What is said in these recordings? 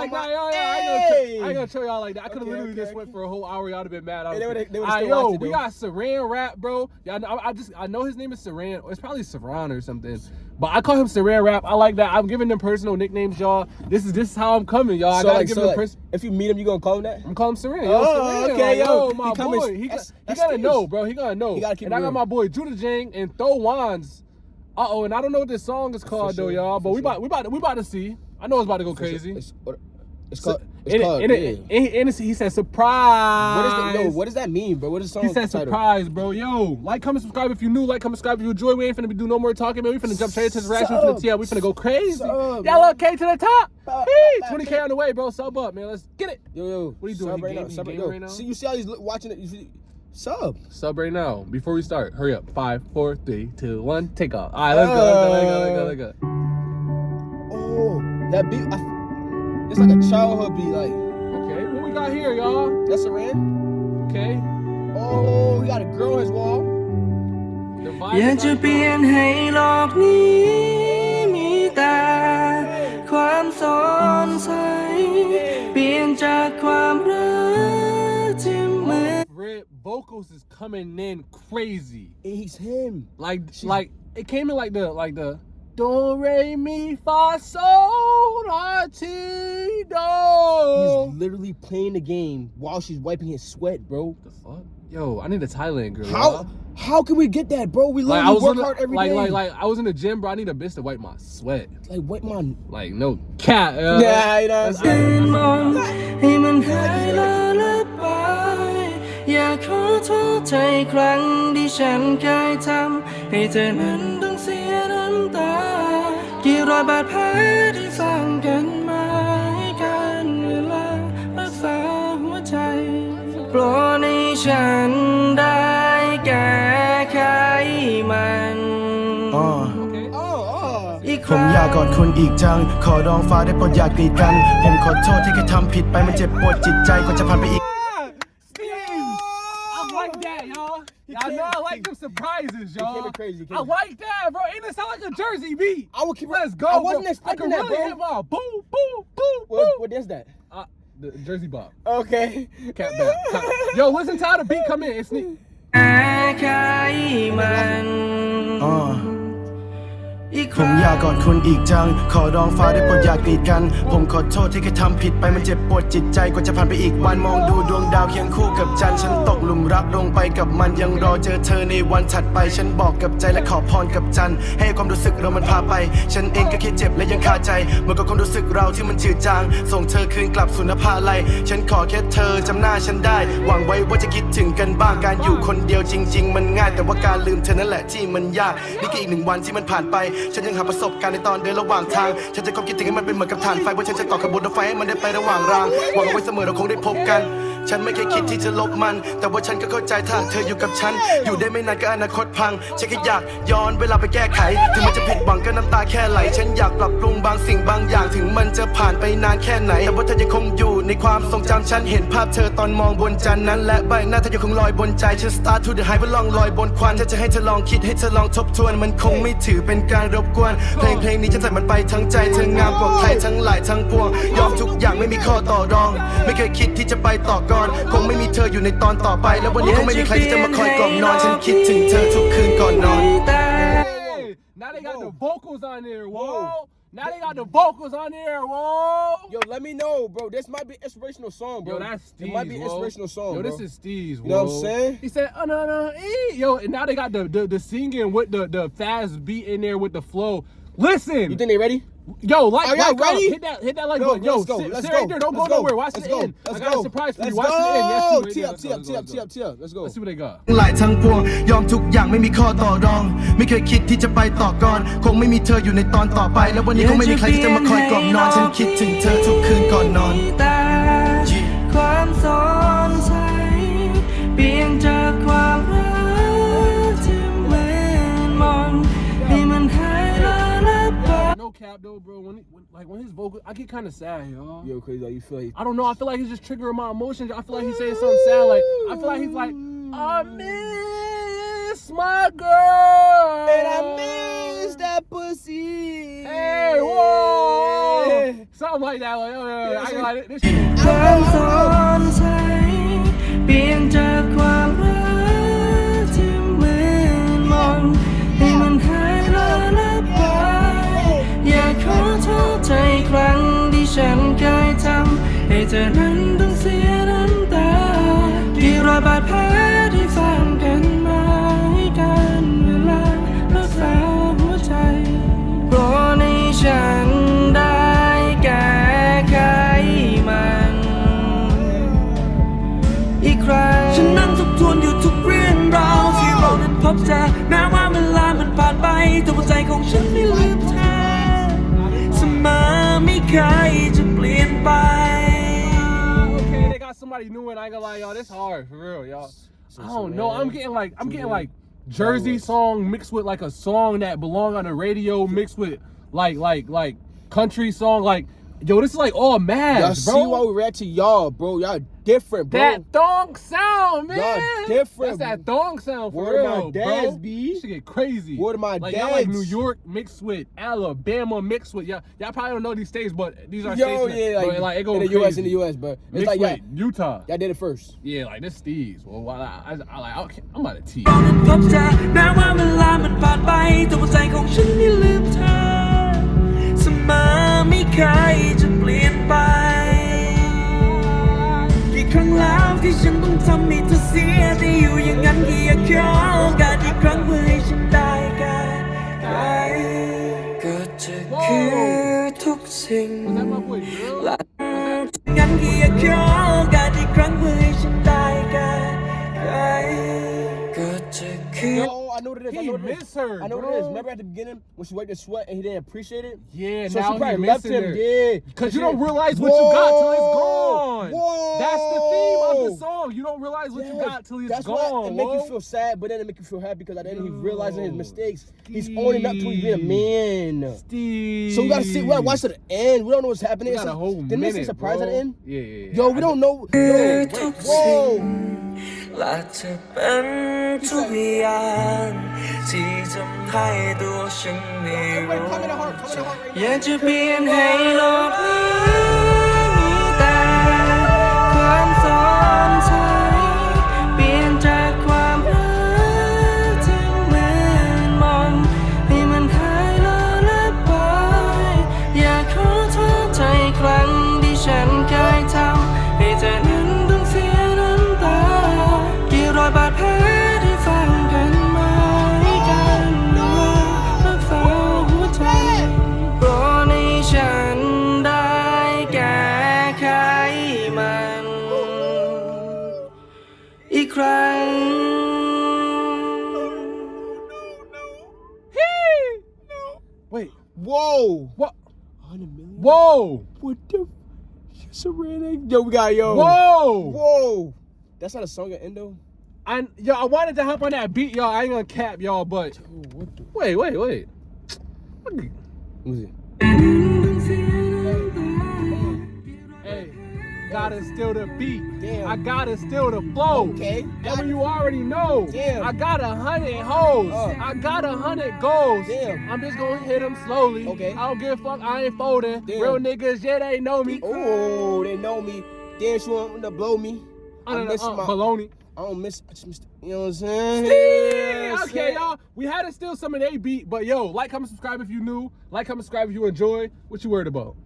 like that. Yo, I, ain't gonna chill, I ain't gonna chill y'all like that. I could have Okay, literally okay, just went for a whole hour. Y'all have been mad. I Hey, they was- they would've Alright, still yo, it, we got Saran Rap, bro. Yeah, I, know- I just I know his name is Saran. It's probably Saran or something. But I call him Saran Rap. I like that. I'm giving them personal nicknames, y'all. This is this is how I'm coming, y'all. I So gotta like, give so them like, if you meet him, you gonna call him that? I'm calling him Saran. Yo, Oh, Saran, okay, like, yo. yo, my boy. He, that's- got, he gotta know, bro. He gotta know. He gotta keep and I got my boy Judah Jang and Throw Wands. Uh oh, and I don't know what this song is called sure, though, y'all. But we sure. about we about we about to see. I know it's about to go crazy. It's, it's called. It's and it- called. it- yeah. and he- and he said surprise. What is that? Yo, what does that mean, bro? What is the song He said title? surprise, bro. Yo, like, comment, subscribe if you new. Like, comment, subscribe if you enjoy. We ain't finna be do no more talking, man. We finna jump straight into the reaction. We finna Sub. tell. We finna go crazy. Sub, Y'all look K to the top. Sub, Hey, 20k on the way, bro. Sub up, man. Let's get it. Yo, yo. What are you doing? Sub right game- now. Sub right, right now? See, you see how he's watching it. You see, sub. Sub right now. Before we start, hurry up. Five, four, three, two, one. Take off. All right, let's go. Let's go. Let's go. Let's go. Let's go. Uh. Oh, that beat. I, it's like a childhood beat. Like Okay, what we got here, y'all? that's a ran. Okay. Oh, he got a girl on his wall. The อยาก vibe จะ is เปลี่ยนให้โลกนี้มีแต่ความสดใสเปลี่ยนจากความรักที่เหมือน Red vocals is coming in crazy. And he's him. Like, like it came in like the like the do re mi fa sol la ti do. He's literally playing the game while she's wiping his sweat, bro. the fuck? Yo, I need a Thailand girl. How y'all. how can we get that, bro? We Like literally I was work in the, hard every day. like, like like I was in the gym, bro. I need a bitch to wipe my sweat. like wipe my. Like no cat. Uh, Yeah, you know องให้มันหายละละไปอยากขอโทษใจครั้งที่ฉันเคยทำให้เธอนั้นต้องเสียน้ำตา กี่รอยบาดแผลที่สร้างกันมาให้กันเวลารักษาหัวใจโปรดให้ฉันได้แก้ไขมันอ๋อ Okay. Oh, oh. อีกคผมรั้งอยากกอดคุณอีกจัง ขอร้องฟ้าได้โปรดอย่ากีดกัน ผมขอโทษที่เคยทำผิดไปมันเจ็บปวดจิตใจกว่าจะผ่านไปอีก y'all. Y'all know I like them surprises, y'all. in crazy, I like that, bro. Ain't it sound like a Jersey beat? I would keep. Let's go. I wasn't bro. expecting I that, can really hit bro. my boom, boom, boom, What, boom. what is that? Uh, the Jersey Bob. Okay. Cat back. Cat- Yo, listen to how the beat come in. It's neat. แผมอยากกอดคุณอีกจัง ขอร้องฟ้าได้โปรดอย่ากีดกัน ผมขอโทษที่เคยทำผิดไปมันเจ็บปวดจิตใจกว่าจะผ่านไปอีกวันมองดูดวงดาวเคียงคู่กับจันทร์ฉันตกหลุมรักลงไปกับมันยังรอเจอเธอในวันถัดไป ฉันบอกกับใจและขอพรกับจันทร์ให้ความรู้สึกเรามันพาไป ฉันเองก็แค่เจ็บและยังคาใจเหมือนกับความรู้สึกเราที่มันจืดจาง ส่งเธอคืนกลับสู่นภาลัยฉันขอแค่เธอจำหน้าฉันได้ หวังไว้ว่าจะคิดถึงกันบ้างการอยู่คนเดียวจริง ๆ มันง่าย แต่ว่าการลืมเธอนั่นแหละที่มันยากนี่ก็อีกหนึ่งวันที่มันผ่านไปฉันยังหาประสบการณ์ในตอนเดินระหว่างทาง ฉันจะความคิดถึงให้มันเป็นเหมือนกับฐานไฟเพราะฉันจะต่อขบวนรถไฟให้มันได้ไประหว่างรางหวังเอาไว้เสมอเราคงได้พบกัน ฉันไม่เคยคิดที่จะลบมัน แต่ว่าฉันก็เข้าใจถ้าเธออยู่กับฉัน อยู่ได้ไม่นานก็อนาคตพัง ฉันแค่อยากย้อนเวลาไปแก้ไข ถึงมันจะผิดหวังก็น้ำตาแค่ไหล ฉันอยากปรับปรุงบางสิ่งบางอย่าง ถึงมันจะผ่านไปนานแค่ไหน แต่ว่าเธอยังคงอยู่ในความทรงจำฉัน เห็นภาพเธอตอนมองบนจันทร์นั้น และใบหน้าเธอยังคงลอยบนใจฉัน start to the high เพื่อลองลอยบนควันถ้าจะให้เธอลองคิดให้เธอลองทบทวน มันคงไม่ถือเป็นการรบกวน เพลงเพลงนี้ฉันใส่มันไปทั้งใจเธองามกว่าใครทั้งหลายทั้งปวง ยอมทุกอย่างไม่มีข้อต่อรอง ไม่เคยคิดที่จะไปต่อก่อน คงไม่มีเธออยู่ในตอนต่อไป แล้ววันนี้คงไม่มีใครที่จะมาคอยกล่อมนอน ฉันคิดถึงเธอทุกคืนก่อนนอน แต่ Hey, now they got the vocals on there. Whoa. Now they got the vocals on there. Whoa. Yo, let me know, bro. This might be inspirational song, bro. Yo, that's Steve's. It might be whoa. inspirational song, Yo, bro. this is Steve's. You know what I'm whoa. saying? He said, uh, no, no, eh. Yo, and now they got the, the the singing with the the fast beat in there with the flow. Listen, You think they ready? yo, like, Are y'all like, uh, ready? hit that, hit that like Yo, button. Yo, let's go. sit, Let's sit go. right there. Don't Let's go, nowhere. Watch Let's the go. end. Let's I got go. a surprise for Let's you. Watch the end. Yes, go. you right Tee there. up, Let's tee go, up, let's tee go, up, let's tee go. up, tee up. Let's go. Let's see what they got. หลายทั้งปวงยอมทุกอย่างไม่มีข้อต่อรอง ไม่เคยคิดที่จะไปต่อก่อน คงไม่มีเธออยู่ในตอนต่อไป แล้ววันนี้คงไม่มีใครที่จะมาคอยกล่อมนอน ฉันคิดถึงเธอทุกคืนก่อนนอน Like when his vocal, I get kind of sad, y'all. Yo, crazy. Like, you feel like I don't know. I feel like he's just triggering my emotions. I feel like he's saying something sad. Like I feel like he's like, I miss my girl, and I miss that pussy. Hey, whoa, something like that. Like, oh, yeah, yeah, I, like, this shit. I'm being. าดแผลที่ฝังกันมาให้กันเวลารักษาหัวใจโปรดให้ฉันได้แก้ไขมัน อีกครั้งฉันนั่งทบทวนอยู่ทุกเรื่องราวที่เรานั้นพบเจอแม้ว่าเวลามันผ่านไปแต่หัวใจของฉันไม่ลืมเธอเสมอไม่เคยจะเปลี่ยนไป somebody new and I ain't gonna lie, y'all. This hard for real, y'all. I don't know. I'm getting like I'm getting like Jersey song mixed with like a song that belong on the radio mixed with like like like country song. Like, yo, this is like all mad, Y'all see why we react to y'all, bro. Y'all different, bro. That thong sound, man. Y'all different. That's that thong sound for Word of my dads, bro. B. This shit get crazy. Word of my like, y'all like. New York mixed with Alabama mixed with y'all. Y'all probably don't know these states, but these are Yo, states. yeah, that, like, but, like it go in the crazy. US, in the US, but it's Mixed like y'all, with Utah. y'all did it first. Yeah, like this Steve's. Well, while I, I, I like, okay, I'm about to tease. ไม่เคยจะเปลี่ยนไป กี่ครั้งแล้วที่ฉันต้องทำให้เธอเสียแต่อยู่อย่างนั้นที่อยากขอโอกาสอีกครั้งเพื่อให้ฉันได้แก้ไขก็จะคือทุกสิ่ง Was that my boy Drill? และงั้นที่อยากขอโ is. I He know what it is. miss her, I know what it is. Remember at the beginning when she wiped the sweat and he didn't appreciate it? Yeah, So now she probably he left missing him. her. Yeah. Cause you don't realize what you got till it's gone. Whoa. That's the theme of the song. You don't realize what you got till it's That's gone. why it make you feel sad, but then it make you feel happy because at the end he realizing his Yo, mistakes. He's owning up to being a man. Steve. So we gotta see. We gotta watch to the end. We don't know what's happening. We got a whole Didn't they say surprise bro. at the end? Yeah, yeah, yeah. Yo, we I don't know. Yo, wait, whoa. และจะเป็นทุกอย่างที่ทำให้ตัวฉันไม่รู้ Come in the heart. Come in the heart right อยากจะเปลี่ยนให้ Whoa. What? 100 million? Whoa. What the? Serena. Yo, we got yo. Whoa. Whoa. That's not a song at Endo. I yo, I wanted to hop on that beat, y'all. I ain't gonna cap y'all, but what the? wait, wait, wait. Let me see. Gotta steal the beat. Damn. I gotta steal the flow. Okay. And you already know, Damn. I got a hundred hoes. Uh. I got a hundred goals. Damn. I'm just gonna hit them slowly. Okay. I don't give a fuck. I ain't folding. Damn. Real niggas, yeah, they know me. Oh, they know me. Damn, she want to blow me. I I don't miss uh, my. baloney. I don't miss. I miss. You know what I'm saying? Yeah, okay, y'all. We had to steal some of they beat, but yo, like, comment, subscribe if you new. Like, comment, subscribe if you enjoy. What you worried about?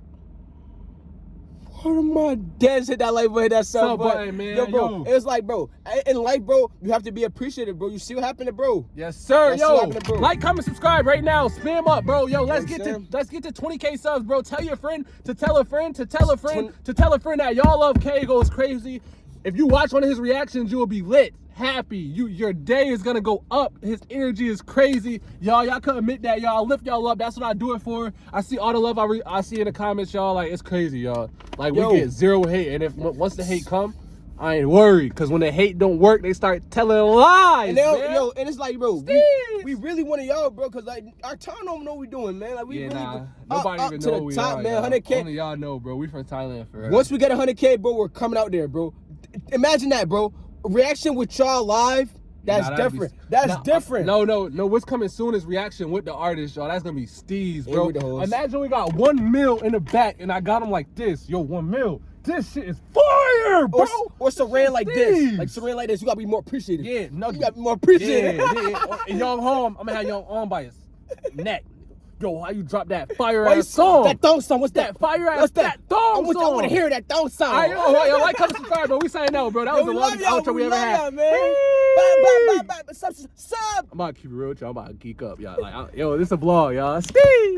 One of my dads hit that like button, hit that sub button, man, Yo, bro, yo. it's like, bro, in life, bro, you have to be appreciative, bro. You see what happened to bro? Yes, sir. Yo, bro. like, comment, subscribe right now. Spam up, bro. Yo, let's get to let's get to 20k subs, bro. Tell your friend to tell a friend to tell a friend Twen- to tell a friend that y'all love K goes crazy. If you watch one of his reactions, you will be lit, happy. You your day is gonna go up. His energy is crazy, y'all. Y'all can admit that, y'all. Lift y'all up. That's what I do it for. I see all the love I re- I see in the comments, y'all. Like it's crazy, y'all. Like Yo. we get zero hate, and if once the hate come. I ain't worried, cause when the hate don't work, they start telling lies. And yo, and it's like, bro, we, we really want y'all, bro, cause like our town don't know what we doing, man. Like we Yeah, really nah. up- Nobody up even to know the we top, are, man. 100k. Only y'all know, bro. We from Thailand forever. Once we get 100k, bro, we're coming out there, bro. Imagine that, bro. Reaction with y'all live That's Nah, that'd be- different. That's Nah, different. No, no, no. What's coming soon is reaction with the artist, y'all. That's gonna be Steez, bro. with the hoes. Imagine we got one mil in the back, and I got him like this. Yo, one mil. This shit is fire, bro. Or, or Saran like this. Like Saran like this. You gotta be more appreciative. Yeah, no, You gotta be more Yeah, appreciative. yeah. And Youngohm, I'm gonna have Youngohm by his neck. Yo, how you drop that fire ass song? That thong song. What's that? That fire ass- What's that thong song. I want, I song. want to hear that thong song. I, oh, yo, yo, like, comment, subscribe, bro. We saying no, bro. That was Yo, the longest outro we, We ever had. man. Bye, bye, bye, bye. Sub, sub. I'm about to keep it real with y'all. I'm about to geek up, y'all. Like, I, yo, this a vlog, y'all. Steez.